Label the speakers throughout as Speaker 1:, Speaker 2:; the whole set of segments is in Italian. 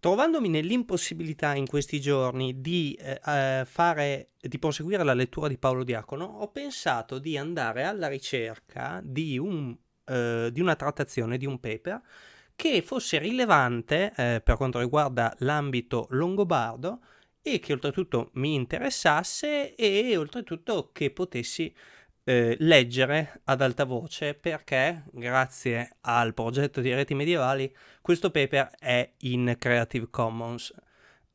Speaker 1: Trovandomi nell'impossibilità in questi giorni di, eh, eh, fare, di proseguire la lettura di Paolo Diacono, ho pensato di andare alla ricerca di, un, eh, di una trattazione, di un paper, che fosse rilevante eh, per quanto riguarda l'ambito longobardo e che oltretutto mi interessasse e oltretutto che potessi eh, leggere ad alta voce perché grazie al progetto di reti medievali questo paper è in Creative Commons.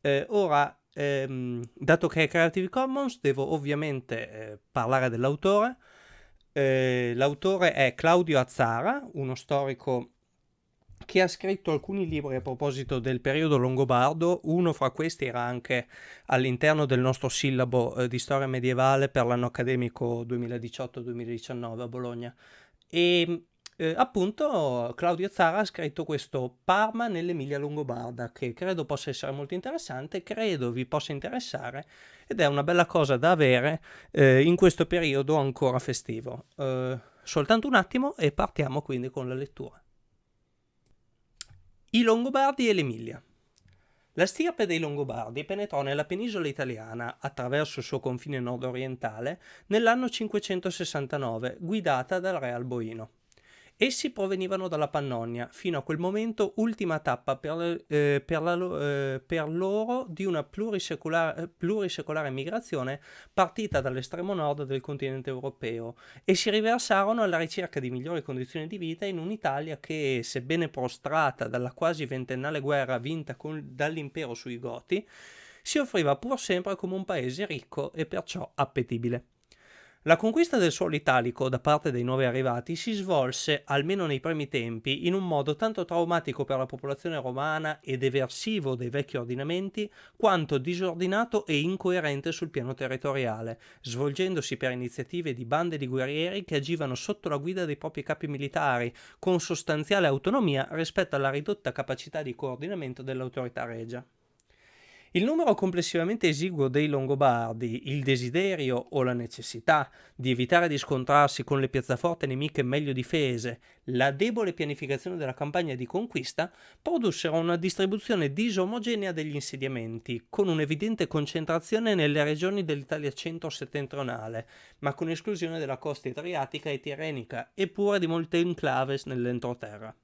Speaker 1: Eh, ora, ehm, dato che è Creative Commons, devo ovviamente eh, parlare dell'autore. Eh, l'autore è Claudio Azzara, uno storico che ha scritto alcuni libri a proposito del periodo longobardo, uno fra questi era anche all'interno del nostro sillabo eh, di storia medievale per l'anno accademico 2018-2019 a Bologna. E eh, appunto Claudio Zara ha scritto questo Parma nell'Emilia Longobarda che credo possa essere molto interessante, credo vi possa interessare ed è una bella cosa da avere eh, in questo periodo ancora festivo. Eh, soltanto un attimo e partiamo quindi con la lettura. I Longobardi e l'Emilia. La stirpe dei Longobardi penetrò nella penisola italiana, attraverso il suo confine nord-orientale, nell'anno 569, guidata dal re Alboino. Essi provenivano dalla Pannonia, fino a quel momento ultima tappa per, eh, per, la, eh, per loro di una plurisecolare, plurisecolare, migrazione partita dall'estremo nord del continente europeo e si riversarono alla ricerca di migliori condizioni di vita in un'Italia che, sebbene prostrata dalla quasi ventennale guerra vinta con, dall'impero sui Goti, si offriva pur sempre come un paese ricco e perciò appetibile. La conquista del suolo italico da parte dei nuovi arrivati si svolse, almeno nei primi tempi, in un modo tanto traumatico per la popolazione romana ed eversivo dei vecchi ordinamenti, quanto disordinato e incoerente sul piano territoriale, svolgendosi per iniziative di bande di guerrieri che agivano sotto la guida dei propri capi militari, con sostanziale autonomia rispetto alla ridotta capacità di coordinamento dell'autorità regia. Il numero complessivamente esiguo dei Longobardi, il desiderio o la necessità di evitare di scontrarsi con le piazzaforte nemiche meglio difese, la debole pianificazione della campagna di conquista produssero una distribuzione disomogenea degli insediamenti, con un'evidente concentrazione nelle regioni dell'Italia centro-settentrionale, ma con esclusione della costa adriatica e tirrenica, eppure di molte enclaves nell'entroterra.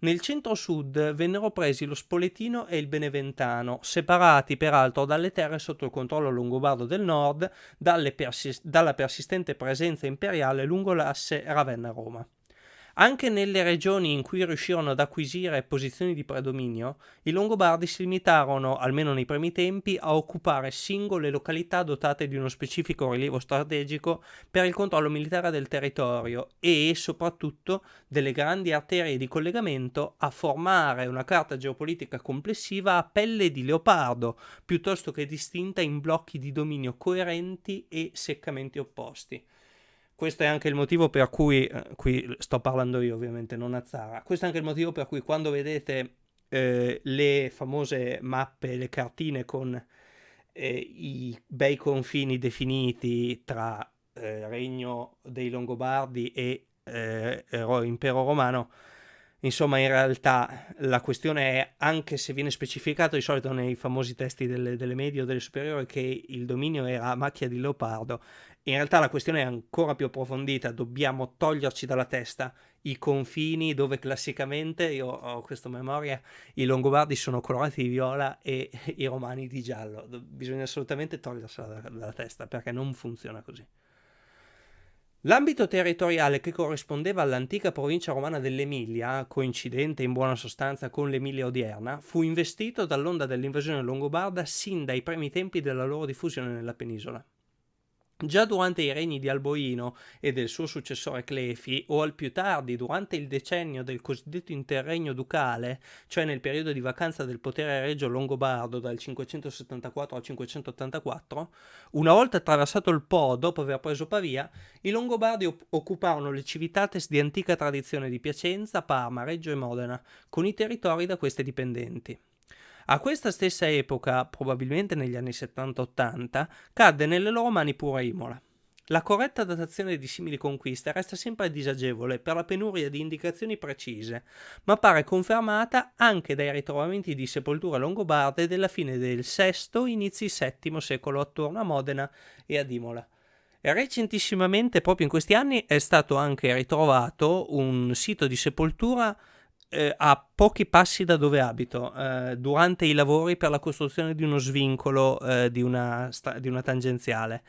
Speaker 1: Nel centro-sud vennero presi lo Spoletino e il Beneventano, separati peraltro dalle terre sotto il controllo longobardo del nord persis dalla persistente presenza imperiale lungo l'asse Ravenna-Roma. Anche nelle regioni in cui riuscirono ad acquisire posizioni di predominio, i Longobardi si limitarono, almeno nei primi tempi, a occupare singole località dotate di uno specifico rilievo strategico per il controllo militare del territorio e, soprattutto, delle grandi arterie di collegamento a formare una carta geopolitica complessiva a pelle di leopardo, piuttosto che distinta in blocchi di dominio coerenti e seccamente opposti. Questo è anche il motivo per cui, eh, qui sto parlando io ovviamente, non a Zara, questo è anche il motivo per cui quando vedete eh, le famose mappe, le cartine con eh, i bei confini definiti tra eh, regno dei Longobardi e impero romano, Insomma, in realtà la questione è, anche se viene specificato di solito nei famosi testi delle, delle medie o delle superiori, che il dominio era macchia di leopardo, in realtà la questione è ancora più approfondita, dobbiamo toglierci dalla testa i confini dove classicamente, io ho questa memoria, i Longobardi sono colorati di viola e i Romani di giallo. Bisogna assolutamente togliersela dalla, testa perché non funziona così. L'ambito territoriale che corrispondeva all'antica provincia romana dell'Emilia, coincidente in buona sostanza con l'Emilia odierna, fu investito dall'onda dell'invasione longobarda sin dai primi tempi della loro diffusione nella penisola. Già durante i regni di Alboino e del suo successore Clefi, o al più tardi durante il decennio del cosiddetto interregno ducale, cioè nel periodo di vacanza del potere regio longobardo dal 574 al 584, una volta attraversato il Po dopo aver preso Pavia, i Longobardi occuparono le civitates di antica tradizione di Piacenza, Parma, Reggio e Modena, con i territori da queste dipendenti. A questa stessa epoca, probabilmente negli anni 70-80, cadde nelle loro mani pure Imola. La corretta datazione di simili conquiste resta sempre disagevole per la penuria di indicazioni precise, ma pare confermata anche dai ritrovamenti di sepolture longobarde della fine del VI, inizi VII secolo attorno a Modena e ad Imola. Recentissimamente, proprio in questi anni, è stato anche ritrovato un sito di sepoltura eh, a pochi passi da dove abito, eh, durante i lavori per la costruzione di uno svincolo eh, di, una di, una tangenziale.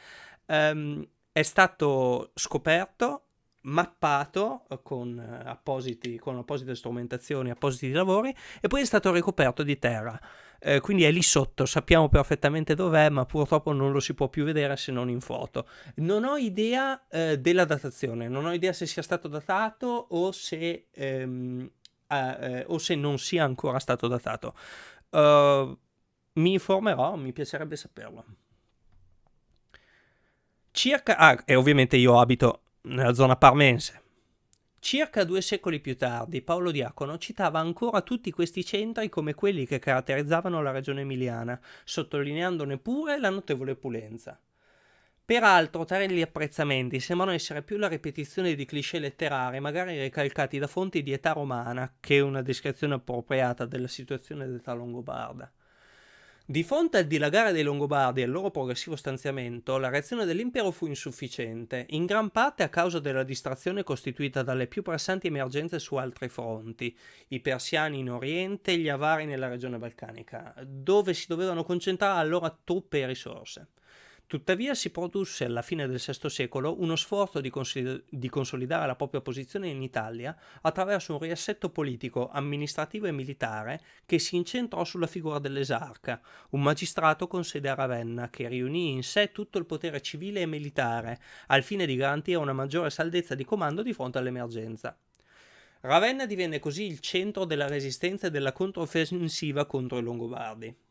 Speaker 1: Um, è stato scoperto, mappato con, appositi, con apposite strumentazioni, appositi lavori e poi è stato ricoperto di terra. Eh, quindi è lì sotto, sappiamo perfettamente dov'è, ma purtroppo non lo si può più vedere se non in foto. Non ho idea eh, della datazione, non ho idea se sia stato datato o se, ehm, eh, o se non sia ancora stato datato. Uh, mi informerò, mi piacerebbe saperlo. Circa... Ah, e ovviamente io abito nella zona parmense. Circa due secoli più tardi, Paolo Diacono citava ancora tutti questi centri come quelli che caratterizzavano la regione emiliana, sottolineandone pure la notevole opulenza. Peraltro, tali apprezzamenti sembrano essere più la ripetizione di cliché letterari, magari ricalcati da fonti di età romana, che una descrizione appropriata della situazione d'età longobarda. Di fronte al dilagare dei Longobardi e al loro progressivo stanziamento, la reazione dell'impero fu insufficiente, in gran parte a causa della distrazione costituita dalle più pressanti emergenze su altri fronti, i persiani in Oriente e gli avari nella regione balcanica, dove si dovevano concentrare allora truppe e risorse. Tuttavia si produsse alla fine del VI secolo uno sforzo di, cons- di, consolidare la propria posizione in Italia attraverso un riassetto politico, amministrativo e militare che si incentrò sulla figura dell'esarca, un magistrato con sede a Ravenna che riunì in sé tutto il potere civile e militare al fine di garantire una maggiore saldezza di comando di fronte all'emergenza. Ravenna divenne così il centro della resistenza e della controffensiva contro i Longobardi.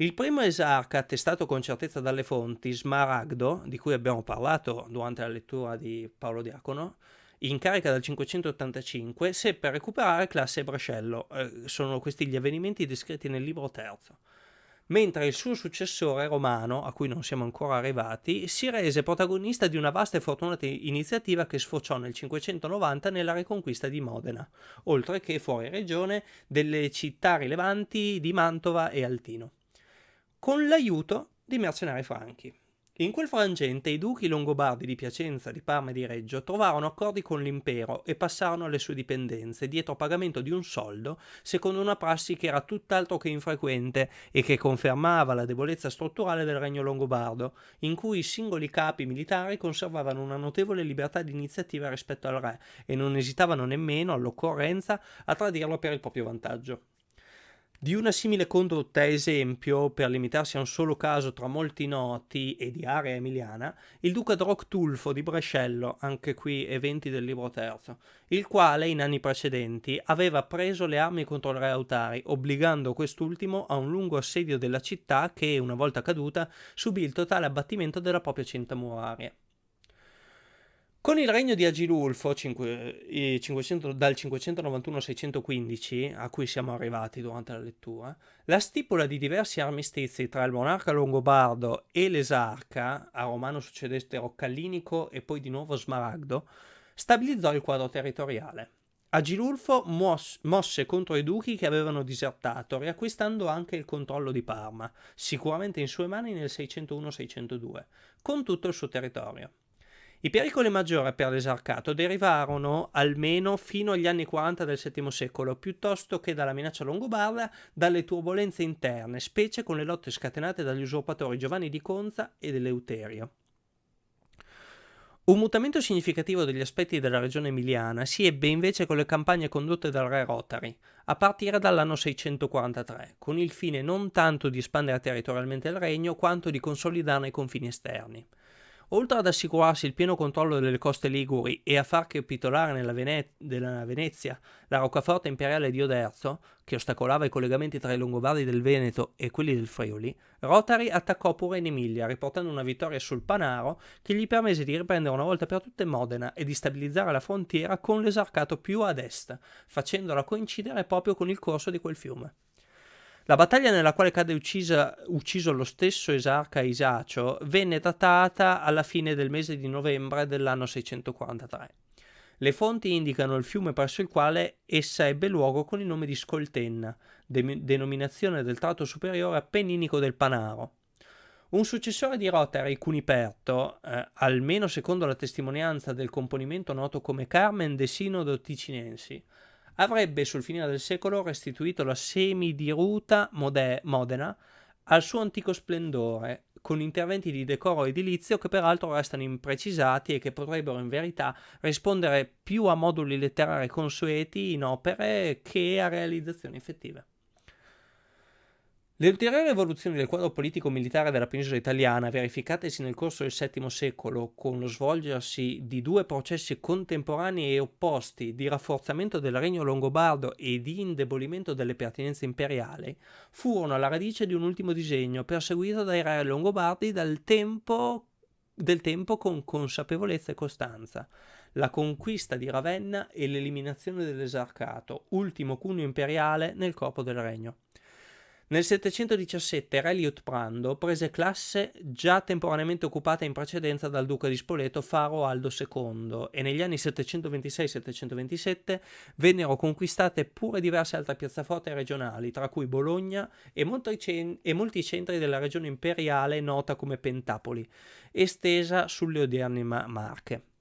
Speaker 1: Il primo esarca, attestato con certezza dalle fonti, Smaragdo, di cui abbiamo parlato durante la lettura di Paolo Diacono, in carica dal 585, seppe recuperare classe Brescello. Eh, sono questi gli avvenimenti descritti nel libro terzo. Mentre il suo successore romano, a cui non siamo ancora arrivati, si rese protagonista di una vasta e fortunata iniziativa che sfociò nel 590 nella riconquista di Modena, oltre che fuori regione delle città rilevanti di Mantova e Altino con l'aiuto di mercenari franchi. In quel frangente i duchi longobardi di Piacenza, di Parma e di Reggio trovarono accordi con l'impero e passarono alle sue dipendenze dietro pagamento di un soldo, secondo una prassi che era tutt'altro che infrequente e che confermava la debolezza strutturale del regno longobardo, in cui i singoli capi militari conservavano una notevole libertà di iniziativa rispetto al re e non esitavano nemmeno, all'occorrenza, a tradirlo per il proprio vantaggio. Di una simile condotta esempio, per limitarsi a un solo caso tra molti noti e di area emiliana, il duca Droctulfo di Brescello, anche qui eventi del libro terzo, il quale in anni precedenti aveva preso le armi contro il re Autari, obbligando quest'ultimo a un lungo assedio della città che, una volta caduta, subì il totale abbattimento della propria cinta muraria. Con il regno di Agilulfo 5, 500, dal 591 al 615, a cui siamo arrivati durante la lettura, la stipula di diversi armistizi tra il monarca longobardo e l'esarca, a Romano succedette Roccallinico e poi di nuovo Smaragdo, stabilizzò il quadro territoriale. Agilulfo mos- mosse contro i duchi che avevano disertato, riacquistando anche il controllo di Parma, sicuramente in sue mani nel 601-602, con tutto il suo territorio. I pericoli maggiori per l'esarcato derivarono almeno fino agli anni 40 del VII secolo, piuttosto che dalla minaccia longobarda, dalle turbulenze interne, specie con le lotte scatenate dagli usurpatori Giovanni di Conza ed Eleuterio. Un mutamento significativo degli aspetti della regione emiliana si ebbe invece con le campagne condotte dal re Rotary, a partire dall'anno 643, con il fine non tanto di espandere territorialmente il regno quanto di consolidarne i confini esterni. Oltre ad assicurarsi il pieno controllo delle coste liguri e a far capitolare nella Vene- Venezia la roccaforte imperiale di Oderzo, che ostacolava i collegamenti tra i Longobardi del Veneto e quelli del Friuli, Rotari attaccò pure in Emilia, riportando una vittoria sul Panaro che gli permise di riprendere una volta per tutte Modena e di stabilizzare la frontiera con l'esarcato più ad est, facendola coincidere proprio con il corso di quel fiume. La battaglia nella quale cade uccisa, ucciso lo stesso esarca Isacio venne datata alla fine del mese di novembre dell'anno 643. Le fonti indicano il fiume presso il quale essa ebbe luogo con il nome di Scoltenna, de- denominazione del tratto superiore appenninico del Panaro. Un successore di Rotary, Cuniperto, eh, almeno secondo la testimonianza del componimento noto come Carmen de Sinodo Ticinensi, avrebbe sul finire del secolo restituito la semidiruta Mode- Modena al suo antico splendore, con interventi di decoro edilizio che peraltro restano imprecisati e che potrebbero in verità rispondere più a moduli letterari consueti in opere che a realizzazioni effettive. Le ulteriori evoluzioni del quadro politico-militare della penisola italiana, verificatesi nel corso del VII secolo con lo svolgersi di due processi contemporanei e opposti di rafforzamento del regno longobardo e di indebolimento delle pertinenze imperiali, furono alla radice di un ultimo disegno perseguito dai re longobardi dal tempo, del tempo con consapevolezza e costanza, la conquista di Ravenna e l'eliminazione dell'esarcato, ultimo cuneo imperiale nel corpo del regno. Nel 717 Re Liutprando prese classe già temporaneamente occupata in precedenza dal duca di Spoleto Faro Aldo II e negli anni 726-727 vennero conquistate pure diverse altre piazzaforte regionali, tra cui Bologna e e molti centri della regione imperiale nota come Pentapoli, estesa sulle odierne ma- Marche.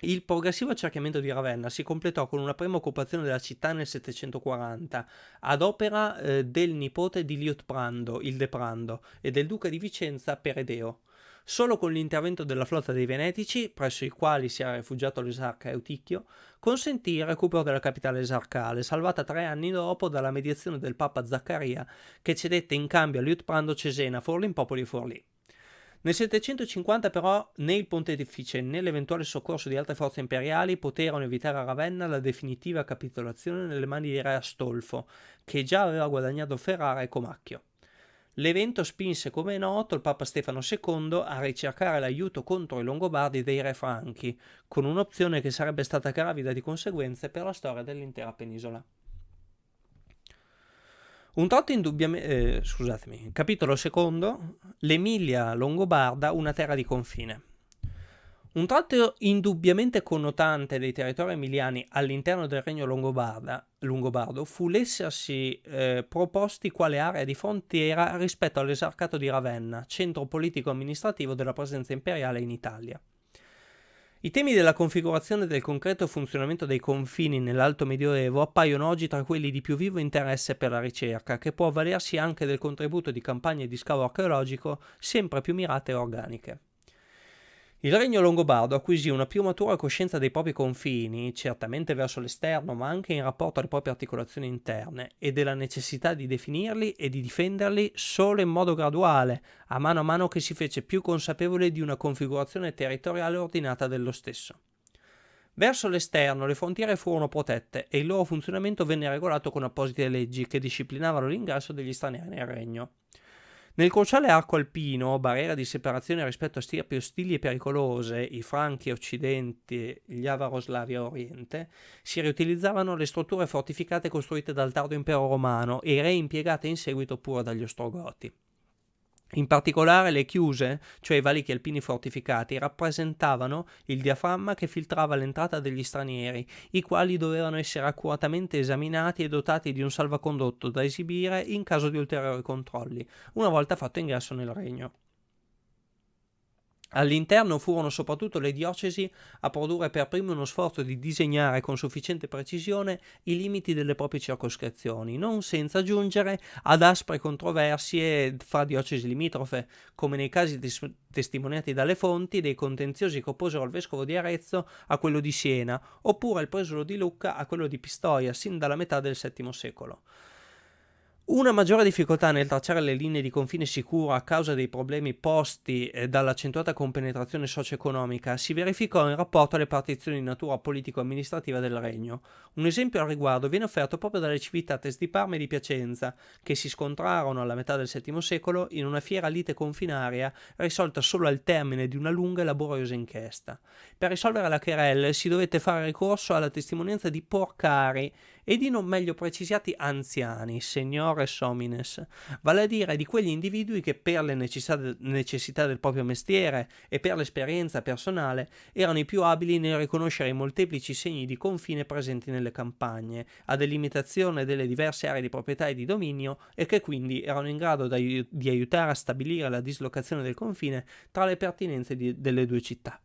Speaker 1: Il progressivo accerchiamento di Ravenna si completò con una prima occupazione della città nel 740, ad opera eh, del nipote di Liutprando, il Deprando, e del duca di Vicenza Peredeo. Solo con l'intervento della flotta dei Venetici, presso i quali si era rifugiato l'esarca Euticchio, consentì il recupero della capitale esarcale, salvata tre anni dopo dalla mediazione del papa Zaccaria, che cedette in cambio a Liutprando Cesena, Forlì, Popoli e Forlì. Nel 750 però né il pontefice né l'eventuale soccorso di altre forze imperiali poterono evitare a Ravenna la definitiva capitolazione nelle mani di re Astolfo, che già aveva guadagnato Ferrara e Comacchio. L'evento spinse, come è noto, il Papa Stefano II a ricercare l'aiuto contro i Longobardi dei re franchi, con un'opzione che sarebbe stata gravida di conseguenze per la storia dell'intera penisola. Un tratto indubbiamente... Eh, scusatemi, capitolo secondo, l'Emilia Longobarda, una terra di confine. Un tratto indubbiamente connotante dei territori emiliani all'interno del regno longobardo fu l'essersi eh, proposti quale area di frontiera rispetto all'esarcato di Ravenna, centro politico-amministrativo della presenza imperiale in Italia. I temi della configurazione del concreto funzionamento dei confini nell'Alto Medioevo appaiono oggi tra quelli di più vivo interesse per la ricerca, che può avvalersi anche del contributo di campagne di scavo archeologico sempre più mirate e organiche. Il regno longobardo acquisì una più matura coscienza dei propri confini, certamente verso l'esterno, ma anche in rapporto alle proprie articolazioni interne, e della necessità di definirli e di difenderli solo in modo graduale, a mano a mano che si fece più consapevole di una configurazione territoriale ordinata dello stesso. Verso l'esterno le frontiere furono protette e il loro funzionamento venne regolato con apposite leggi che disciplinavano l'ingresso degli stranieri nel regno. Nel cruciale arco alpino, barriera di separazione rispetto a stirpi ostili e pericolose, i franchi occidente gli avaroslavi a oriente, si riutilizzavano le strutture fortificate costruite dal tardo impero romano e reimpiegate in seguito pure dagli ostrogoti. In particolare le chiuse, cioè i valichi alpini fortificati, rappresentavano il diaframma che filtrava l'entrata degli stranieri, i quali dovevano essere accuratamente esaminati e dotati di un salvacondotto da esibire in caso di ulteriori controlli, una volta fatto ingresso nel regno. All'interno furono soprattutto le diocesi a produrre per prime uno sforzo di disegnare con sufficiente precisione i limiti delle proprie circoscrizioni, non senza giungere ad aspre controversie fra diocesi limitrofe, come nei casi tes- testimoniati dalle fonti dei contenziosi che opposero il vescovo di Arezzo a quello di Siena, oppure il presulo di Lucca a quello di Pistoia, sin dalla metà del VII secolo. Una maggiore difficoltà nel tracciare le linee di confine sicuro a causa dei problemi posti eh, dall'accentuata compenetrazione socio-economica si verificò in rapporto alle partizioni di natura politico-amministrativa del regno. Un esempio al riguardo viene offerto proprio dalle civitates di Parma e di Piacenza, che si scontrarono alla metà del VII secolo in una fiera lite confinaria risolta solo al termine di una lunga e laboriosa inchiesta. Per risolvere la querelle si dovette fare ricorso alla testimonianza di Porcari e di non meglio precisati anziani, seniores homines, vale a dire di quegli individui che per le necessità del proprio mestiere e per l'esperienza personale erano i più abili nel riconoscere i molteplici segni di confine presenti nelle campagne, a delimitazione delle diverse aree di proprietà e di dominio e che quindi erano in grado di aiutare a stabilire la dislocazione del confine tra le pertinenze di, delle due città.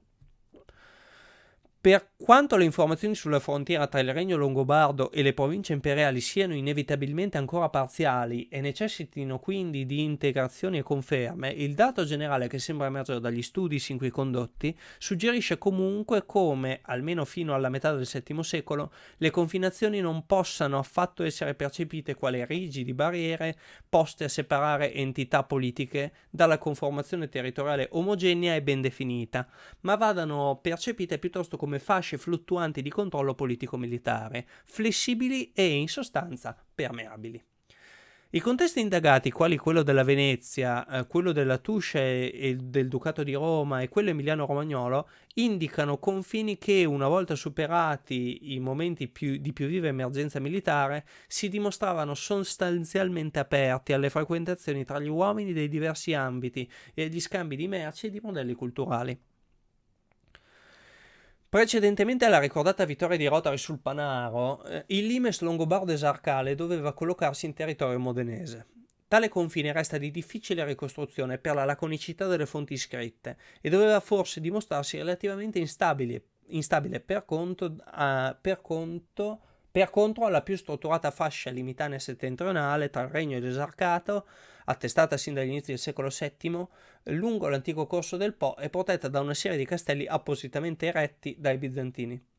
Speaker 1: Per quanto le informazioni sulla frontiera tra il Regno Longobardo e le province imperiali siano inevitabilmente ancora parziali e necessitino quindi di integrazioni e conferme, il dato generale che sembra emergere dagli studi sin qui condotti suggerisce comunque come, almeno fino alla metà del VII secolo, le confinazioni non possano affatto essere percepite quali rigidi barriere poste a separare entità politiche dalla conformazione territoriale omogenea e ben definita, ma vadano percepite piuttosto come come fasce fluttuanti di controllo politico-militare, flessibili e in sostanza permeabili. I contesti indagati, quali quello della Venezia, eh, quello della Tuscia e, e, del Ducato di Roma e quello emiliano-romagnolo, indicano confini che, una volta superati i momenti più, di più viva emergenza militare, si dimostravano sostanzialmente aperti alle frequentazioni tra gli uomini dei diversi ambiti e agli scambi di merci e di modelli culturali. Precedentemente alla ricordata vittoria di Rotary sul Panaro, eh, il limes longobardo esarcale doveva collocarsi in territorio modenese. Tale confine resta di difficile ricostruzione per la laconicità delle fonti scritte e doveva forse dimostrarsi relativamente instabile, instabile per, conto, uh, per, conto, per contro alla più strutturata fascia limitana settentrionale tra il regno e l'esarcato attestata sin dagli inizi del secolo VII, lungo l'antico corso del Po e protetta da una serie di castelli appositamente eretti dai bizantini.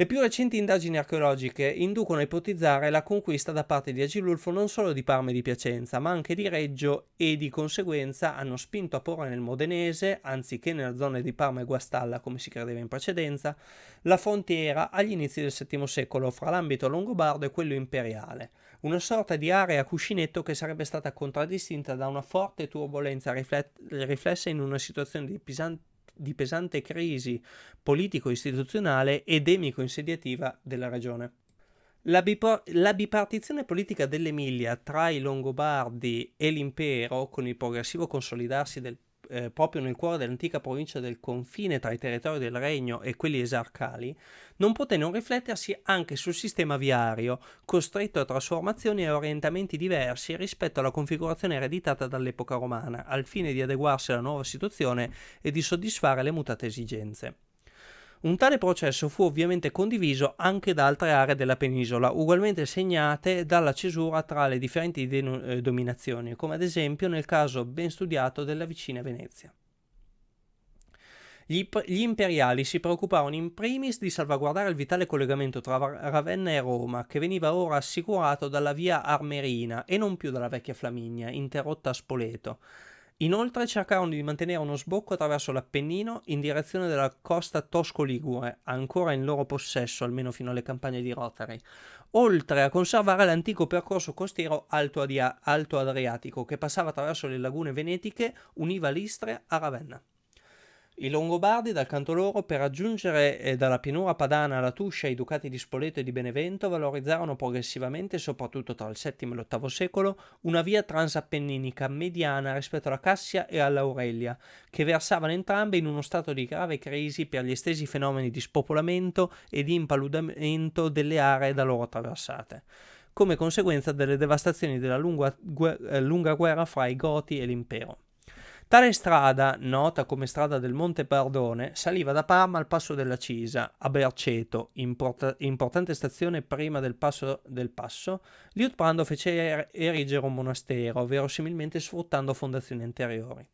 Speaker 1: Le più recenti indagini archeologiche inducono a ipotizzare la conquista da parte di Agilulfo non solo di Parma e di Piacenza, ma anche di Reggio e di conseguenza hanno spinto a porre nel Modenese, anziché nella zona di Parma e Guastalla come si credeva in precedenza, la frontiera agli inizi del VII secolo fra l'ambito longobardo e quello imperiale, una sorta di area cuscinetto che sarebbe stata contraddistinta da una forte turbolenza riflessa in una situazione di pesante di pesante crisi politico-istituzionale ed emico-insediativa della regione. La, la, bipartizione politica dell'Emilia tra i Longobardi e l'impero, con il progressivo consolidarsi del eh, proprio nel cuore dell'antica provincia del confine tra i territori del regno e quelli esarcali, non poté non riflettersi anche sul sistema viario, costretto a trasformazioni e orientamenti diversi rispetto alla configurazione ereditata dall'epoca romana, al fine di adeguarsi alla nuova situazione e di soddisfare le mutate esigenze. Un tale processo fu ovviamente condiviso anche da altre aree della penisola, ugualmente segnate dalla cesura tra le differenti eh, dominazioni, come ad esempio nel caso ben studiato della vicina Venezia. Gli, imperiali si preoccuparono in primis di salvaguardare il vitale collegamento tra Ravenna e Roma, che veniva ora assicurato dalla via Armerina e non più dalla vecchia Flaminia, interrotta a Spoleto, Inoltre cercarono di mantenere uno sbocco attraverso l'Appennino in direzione della costa tosco-ligure, ancora in loro possesso almeno fino alle campagne di Rotary, oltre a conservare l'antico percorso costiero Alto, Alto Adriatico che passava attraverso le lagune venetiche, univa l'Istria a Ravenna. I Longobardi, dal canto loro, per raggiungere eh, dalla pianura padana alla Tuscia i ducati di Spoleto e di Benevento, valorizzarono progressivamente, soprattutto tra il VII e l'VIII secolo, una via transappenninica mediana rispetto alla Cassia e all'Aurelia, che versavano entrambe in uno stato di grave crisi per gli estesi fenomeni di spopolamento e di impaludamento delle aree da loro attraversate come conseguenza delle devastazioni della lunga, eh, lunga guerra fra i Goti e l'impero. Tale strada, nota come strada del Monte Pardone, saliva da Parma al passo della Cisa, a Berceto, import- importante stazione prima del passo del passo, Liutprando fece er- erigere un monastero, verosimilmente sfruttando fondazioni anteriori.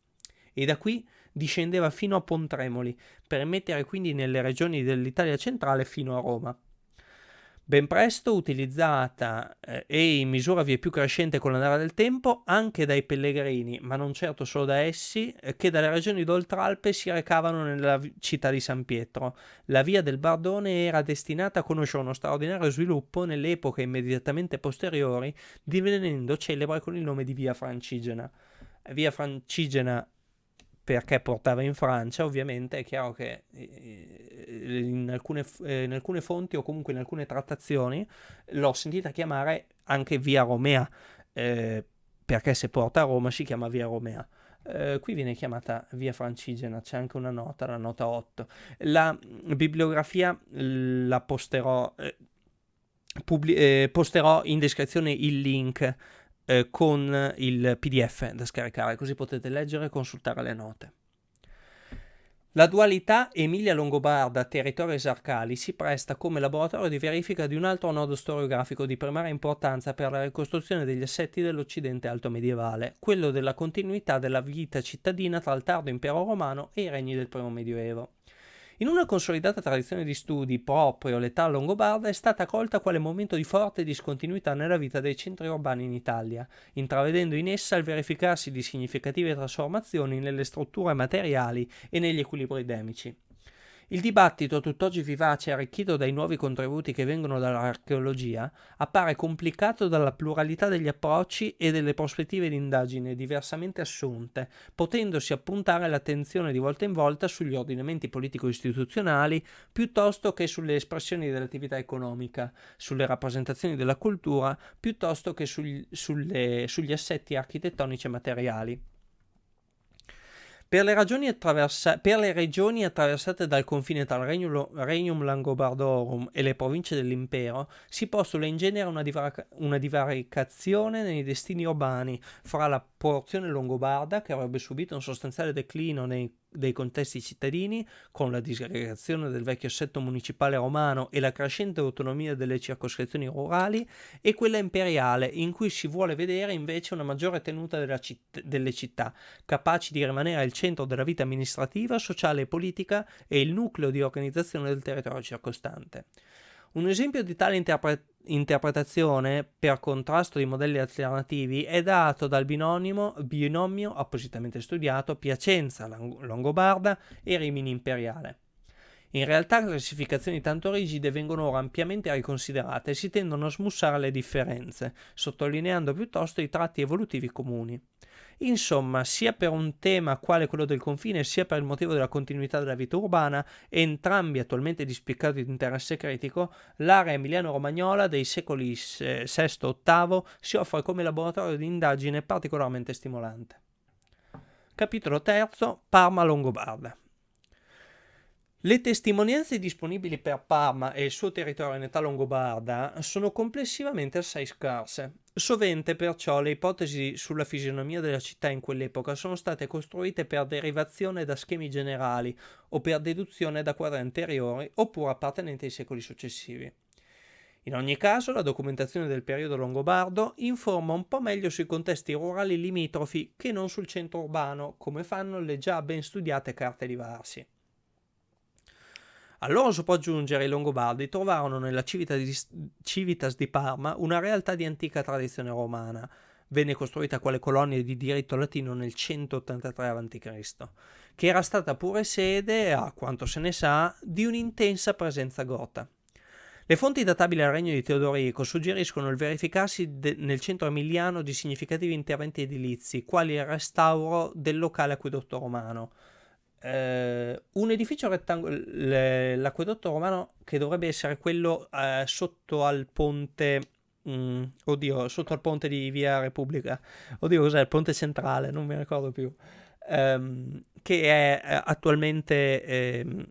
Speaker 1: E da qui discendeva fino a Pontremoli, per mettere quindi nelle regioni dell'Italia centrale fino a Roma ben presto utilizzata eh, e in misura via più crescente con l'andare del tempo anche dai pellegrini, ma non certo solo da essi, eh, che dalle regioni d'Oltralpe si recavano nella città di San Pietro. La via del Bardone era destinata a conoscere uno straordinario sviluppo nelle epoche immediatamente posteriori, divenendo celebre con il nome di via Francigena. Via Francigena perché portava in Francia, ovviamente è chiaro che eh, in alcune, eh, in alcune, fonti o comunque in alcune trattazioni l'ho sentita chiamare anche via Romea, eh, perché se porta a Roma si chiama via Romea. Uh, qui viene chiamata via Francigena, c'è anche una nota, la nota 8. La bibliografia la posterò, eh, eh, posterò in descrizione il link eh, con il PDF da scaricare, così potete leggere e consultare le note. La dualità Emilia-Longobarda-territori esarcali si presta come laboratorio di verifica di un altro nodo storiografico di primaria importanza per la ricostruzione degli assetti dell'Occidente alto medievale, quello della continuità della vita cittadina tra il tardo impero romano e i regni del primo medioevo. In una consolidata tradizione di studi proprio l'età longobarda è stata colta quale momento di forte discontinuità nella vita dei centri urbani in Italia, intravedendo in essa il verificarsi di significative trasformazioni nelle strutture materiali e negli equilibri demici. Il dibattito, tutt'oggi vivace e arricchito dai nuovi contributi che vengono dall'archeologia, appare complicato dalla pluralità degli approcci e delle prospettive di indagine diversamente assunte, potendosi appuntare l'attenzione di volta in volta sugli ordinamenti politico-istituzionali piuttosto che sulle espressioni dell'attività economica, sulle rappresentazioni della cultura piuttosto che sugli, sulle, sugli assetti architettonici e materiali. Per le, per le, regioni attraversate dal confine tra il Regnum, Regnum Langobardorum e le province dell'impero si postula in genere una, divar- una divaricazione nei destini urbani fra la porzione longobarda, che avrebbe subito un sostanziale declino nei dei contesti cittadini, con la disgregazione del vecchio assetto municipale romano e la crescente autonomia delle circoscrizioni rurali, e quella imperiale, in cui si vuole vedere invece una maggiore tenuta citt- delle città, capaci di rimanere al centro della vita amministrativa, sociale e politica e il nucleo di organizzazione del territorio circostante. Un esempio di tale interpre- interpretazione, per contrasto di modelli alternativi, è dato dal binomio, binomio appositamente studiato Piacenza-Longobarda e Rimini Imperiale. In realtà classificazioni tanto rigide vengono ora ampiamente riconsiderate e si tendono a smussare le differenze, sottolineando piuttosto i tratti evolutivi comuni. Insomma, sia per un tema quale quello del confine, sia per il motivo della continuità della vita urbana, entrambi attualmente di spiccato interesse critico, l'area emiliano-romagnola dei secoli VI-VIII si offre come laboratorio di indagine particolarmente stimolante. Capitolo III Parma Longobarda le testimonianze disponibili per Parma e il suo territorio in età longobarda sono complessivamente assai scarse. Sovente perciò le ipotesi sulla fisionomia della città in quell'epoca sono state costruite per derivazione da schemi generali o per deduzione da quadri anteriori oppure appartenenti ai secoli successivi. In ogni caso, la documentazione del periodo longobardo informa un po' meglio sui contesti rurali limitrofi che non sul centro urbano, come fanno le già ben studiate carte di Varsi. A loro si può aggiungere i Longobardi trovarono nella Civitas di Parma una realtà di antica tradizione romana. Venne costruita quale colonia di diritto latino nel 183 a.C., che era stata pure sede, a quanto se ne sa, di un'intensa presenza gota. Le fonti databili al regno di Teodorico suggeriscono il verificarsi nel centro emiliano di significativi interventi edilizi, quali il restauro del locale acquedotto romano, eh, un edificio rettangolare, l'acquedotto romano che dovrebbe essere quello eh, sotto al ponte, mh, mm, oddio, sotto al ponte di Via Repubblica, oddio cos'è, il ponte centrale, non mi ricordo più, ehm, che è eh, attualmente ehm,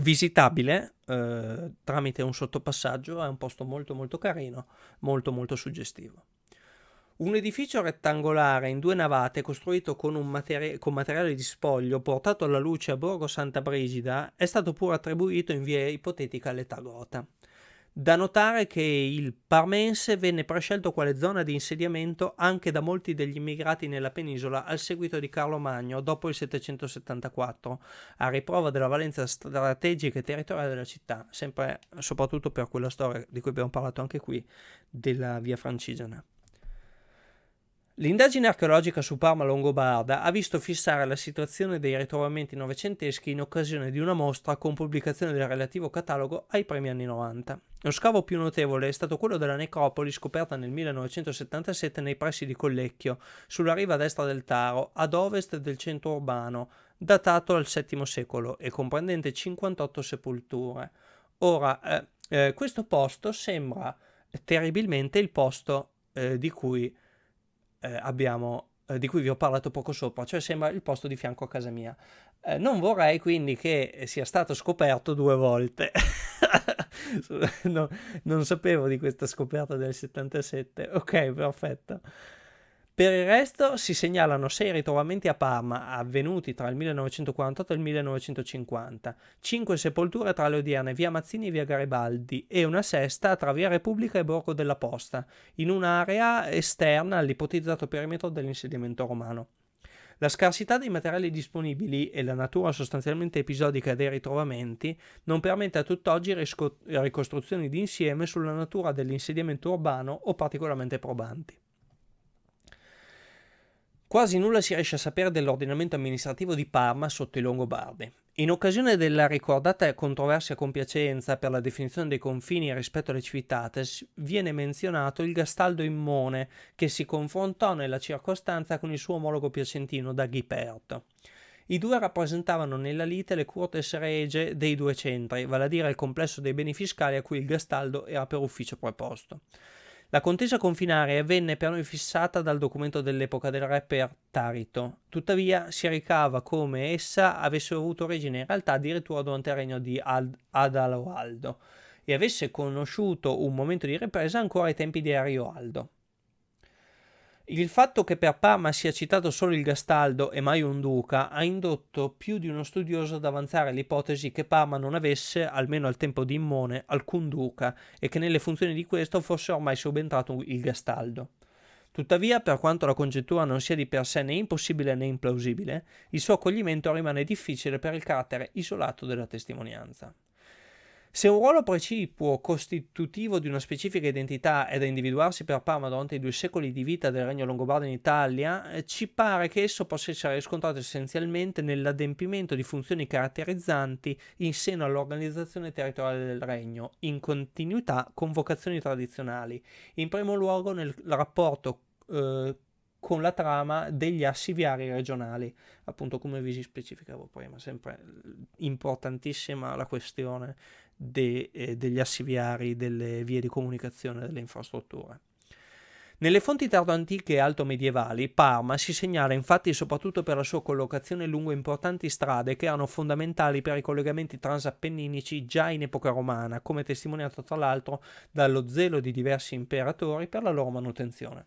Speaker 1: visitabile eh, tramite un sottopassaggio, è un posto molto molto carino, molto molto suggestivo. Un edificio rettangolare in due navate costruito con, materi- con, materiale di spoglio portato alla luce a Borgo Santa Brigida è stato pure attribuito in via ipotetica all'età gota. Da notare che il Parmense venne prescelto quale zona di insediamento anche da molti degli immigrati nella penisola al seguito di Carlo Magno dopo il 774, a riprova della valenza strategica e territoriale della città, sempre soprattutto per quella storia di cui abbiamo parlato anche qui, della via Francigena. L'indagine archeologica su Parma Longobarda ha visto fissare la situazione dei ritrovamenti novecenteschi in occasione di una mostra con pubblicazione del relativo catalogo ai primi anni 90. Lo scavo più notevole è stato quello della necropoli scoperta nel 1977 nei pressi di Collecchio, sulla riva destra del Taro, ad ovest del centro urbano, datato al VII secolo e comprendente 58 sepolture. Ora, eh, eh, questo posto sembra terribilmente il posto eh, di cui eh, abbiamo, eh, di cui vi ho parlato poco sopra, cioè sembra il posto di fianco a casa mia. Eh, non vorrei quindi che sia stato scoperto due volte. no, non sapevo di questa scoperta del 77. Ok, perfetto. Per il resto si segnalano sei ritrovamenti a Parma avvenuti tra il 1948 e il 1950, cinque sepolture tra le odierne via Mazzini e via Garibaldi e una sesta tra via Repubblica e Borgo della Posta, in un'area esterna all'ipotizzato perimetro dell'insediamento romano. La scarsità dei materiali disponibili e la natura sostanzialmente episodica dei ritrovamenti non permette a tutt'oggi ricostruzioni d'insieme sulla natura dell'insediamento urbano o particolarmente probanti. Quasi nulla si riesce a sapere dell'ordinamento amministrativo di Parma sotto i Longobardi. In occasione della ricordata controversia con Piacenza per la definizione dei confini rispetto alle civitates, viene menzionato il Gastaldo Immone, che si confrontò nella circostanza con il suo omologo piacentino da Ghiperto. I due rappresentavano nella lite le curtes regie dei due centri, vale a dire il complesso dei beni fiscali a cui il Gastaldo era per ufficio preposto. La contesa confinare venne per noi fissata dal documento dell'epoca del re per Tarito, tuttavia si ricava come essa avesse avuto origine in realtà addirittura durante il regno di Ad- Adaloaldo e avesse conosciuto un momento di ripresa ancora ai tempi di Arioaldo. Il fatto che per Parma sia citato solo il Gastaldo e mai un duca ha indotto più di uno studioso ad avanzare l'ipotesi che Parma non avesse, almeno al tempo di Immone, alcun duca e che nelle funzioni di questo fosse ormai subentrato il Gastaldo. Tuttavia, per quanto la congettura non sia di per sé né impossibile né implausibile, il suo accoglimento rimane difficile per il carattere isolato della testimonianza. Se un ruolo precipuo costitutivo di una specifica identità è da individuarsi per Parma durante i due secoli di vita del regno longobardo in Italia, eh, ci pare che esso possa essere riscontrato essenzialmente nell'adempimento di funzioni caratterizzanti in seno all'organizzazione territoriale del regno, in continuità con vocazioni tradizionali, in primo luogo nel rapporto eh, con la trama degli assi viari regionali, appunto come vi specificavo prima, sempre importantissima la questione de, eh, degli assi viari, delle vie di comunicazione, delle infrastrutture. Nelle fonti tardo-antiche e alto-medievali, Parma si segnala infatti soprattutto per la sua collocazione lungo importanti strade che erano fondamentali per i collegamenti transappenninici già in epoca romana, come testimoniato tra l'altro dallo zelo di diversi imperatori per la loro manutenzione.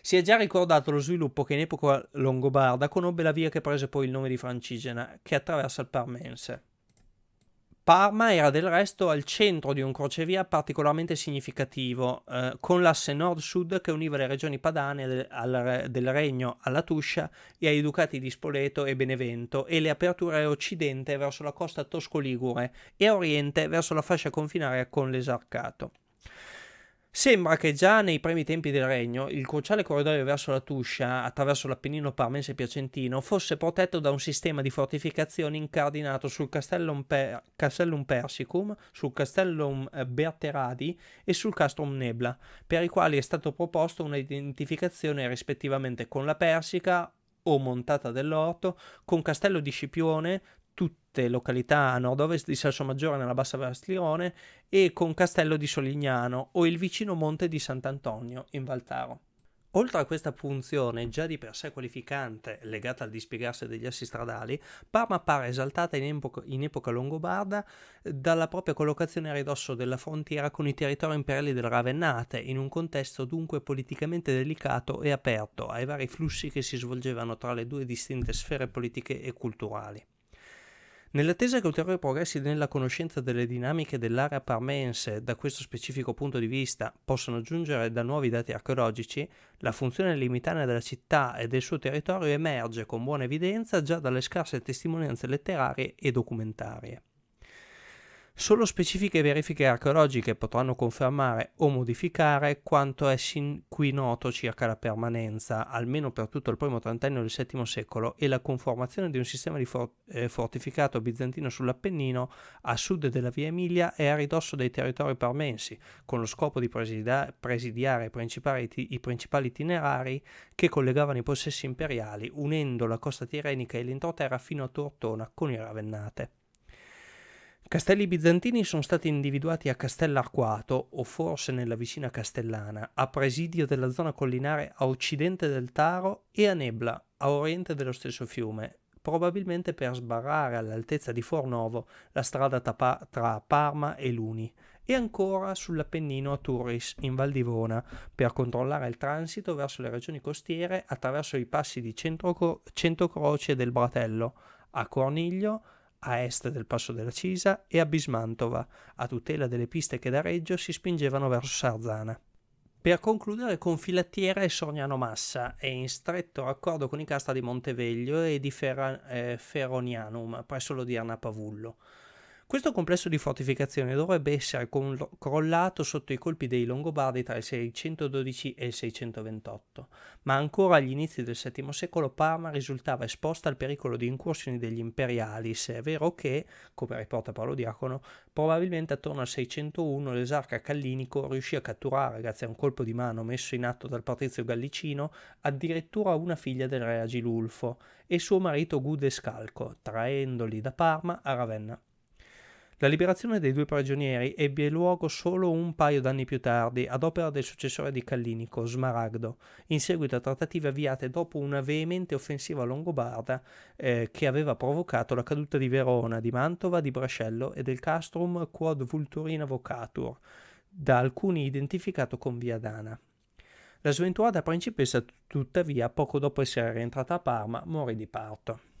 Speaker 1: Si è già ricordato lo sviluppo che in epoca longobarda conobbe la via che prese poi il nome di Francigena, che attraversa il Parmense. Parma era del resto al centro di un crocevia particolarmente significativo, eh, con l'asse nord-sud che univa le regioni padane del, al, del Regno alla Tuscia e ai ducati di Spoleto e Benevento e le aperture occidente verso la costa tosco-ligure e a oriente verso la fascia confinaria con l'esarcato. Sembra che già nei primi tempi del regno il cruciale corridoio verso la Tuscia, attraverso l'Appennino parmense piacentino, fosse protetto da un sistema di fortificazioni incardinato sul Castellum, per- Castellum Persicum, sul Castellum eh, Berteradi e sul Castrum Nebla, per i quali è stato proposto un'identificazione rispettivamente con la Persica o montata dell'Orto, con Castello di Scipione, tutte località a nord-ovest di Salsomaggiore nella Bassa Vastiglione e con Castello di Solignano o il vicino monte di Sant'Antonio in Valtaro. Oltre a questa funzione già di per sé qualificante legata al dispiegarsi degli assi stradali, Parma appare esaltata in epoca, in epoca longobarda dalla propria collocazione a ridosso della frontiera con i territori imperiali del Ravennate, in un contesto dunque politicamente delicato e aperto ai vari flussi che si svolgevano tra le due distinte sfere politiche e culturali. Nell'attesa che ulteriori progressi nella conoscenza delle dinamiche dell'area parmense da questo specifico punto di vista possano giungere da nuovi dati archeologici, la funzione limitana della città e del suo territorio emerge con buona evidenza già dalle scarse testimonianze letterarie e documentarie. Solo specifiche verifiche archeologiche potranno confermare o modificare quanto è sin qui noto circa la permanenza, almeno per tutto il primo trentennio del VII secolo, e la conformazione di un sistema di for- eh, fortificato bizantino sull'Appennino a sud della via Emilia e a ridosso dei territori parmensi, con lo scopo di presida- presidiare i principali, i principali itinerari che collegavano i possessi imperiali, unendo la costa tirenica e l'entroterra fino a Tortona con i Ravennate. Castelli bizantini sono stati individuati a Castell'Arquato, o forse nella vicina Castellana, a presidio della zona collinare a occidente del Taro e a Nebla, a oriente dello stesso fiume, probabilmente per sbarrare all'altezza di Fornovo la strada tra Parma e Luni, e ancora sull'Appennino a Turris, in Val d'Ivona, per controllare il transito verso le regioni costiere attraverso i passi di Centocroce e del Bratello, a Corniglio, a est del passo della Cisa e a Bismantova, a tutela delle piste che da Reggio si spingevano verso Sarzana. Per concludere con Filattiera e Sorniano Massa e in stretto raccordo con i casta di Monteveglio e di Ferra, eh, Feronianum presso l'odierna Pavullo. Questo complesso di fortificazioni dovrebbe essere crollato sotto i colpi dei Longobardi tra il 612 e il 628, ma ancora agli inizi del VII secolo Parma risultava esposta al pericolo di incursioni degli imperiali, se è vero che, come riporta Paolo Diacono, probabilmente attorno al 601 l'esarca Callinico riuscì a catturare, grazie a un colpo di mano messo in atto dal patrizio gallicino, addirittura una figlia del re Agilulfo e suo marito Gude Scalco, traendoli da Parma a Ravenna. La liberazione dei due prigionieri ebbe luogo solo un paio d'anni più tardi, ad opera del successore di Callinico, Smaragdo, in seguito a trattative avviate dopo una veemente offensiva longobarda eh, che aveva provocato la caduta di Verona, di Mantova, di Brascello e del castrum quod vulturina vocatur, da alcuni identificato con Viadana. La sventurata principessa, tuttavia, poco dopo essere rientrata a Parma, morì di parto.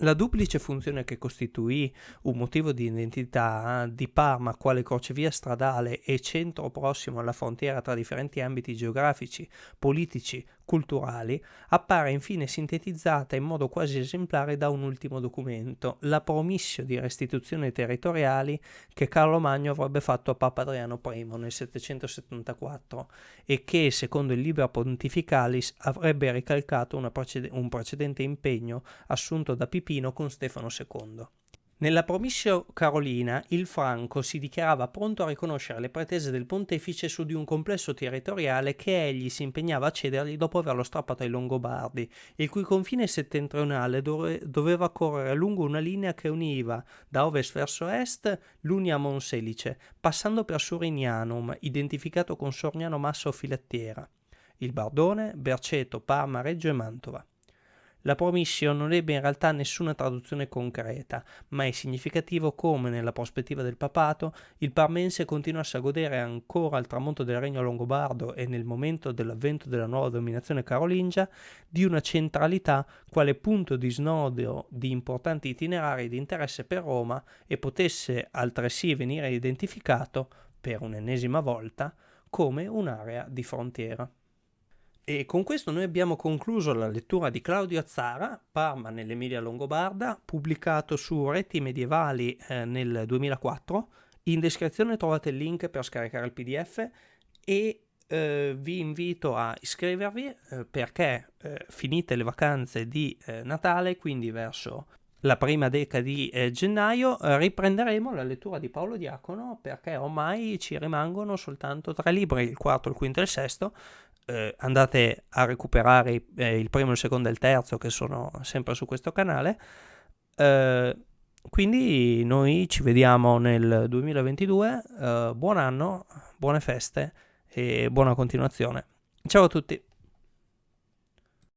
Speaker 1: La duplice funzione che costituì un motivo di identità di Parma quale crocevia stradale e centro prossimo alla frontiera tra differenti ambiti geografici, politici, culturali, appare infine sintetizzata in modo quasi esemplare da un ultimo documento, la promissio di restituzione territoriali che Carlo Magno avrebbe fatto a Papa Adriano I nel 774 e che, secondo il Liber Pontificalis, avrebbe ricalcato precede- un precedente impegno assunto da Pipino con Stefano II. Nella promissio carolina il Franco si dichiarava pronto a riconoscere le pretese del pontefice su di un complesso territoriale che egli si impegnava a cedergli dopo averlo strappato ai Longobardi, il cui confine settentrionale dove, doveva correre lungo una linea che univa da ovest verso est l'Unia Monselice, passando per Surignanum, identificato con Sorniano Massa o Filattiera, il Bardone, Berceto, Parma, Reggio e Mantova. La promission non ebbe in realtà nessuna traduzione concreta, ma è significativo come, nella prospettiva del papato, il parmense continuasse a godere ancora al tramonto del regno longobardo e nel momento dell'avvento della nuova dominazione carolingia di una centralità quale punto di snodo di importanti itinerari di interesse per Roma e potesse altresì venire identificato, per un'ennesima volta, come un'area di frontiera. E con questo noi abbiamo concluso la lettura di Claudio Azzara, Parma nell'Emilia Longobarda, pubblicato su Reti Medievali eh, nel 2004. In descrizione trovate il link per scaricare il PDF e eh, vi invito a iscrivervi eh, perché eh, finite le vacanze di eh, Natale, quindi verso la prima decade di eh, gennaio, riprenderemo la lettura di Paolo Diacono perché ormai ci rimangono soltanto tre libri, il quarto, il quinto e il sesto, eh, andate a recuperare eh, il primo, il secondo e il terzo che sono sempre su questo canale. Eh, quindi noi ci vediamo nel 2022, eh, buon anno, buone feste e buona continuazione. Ciao a tutti!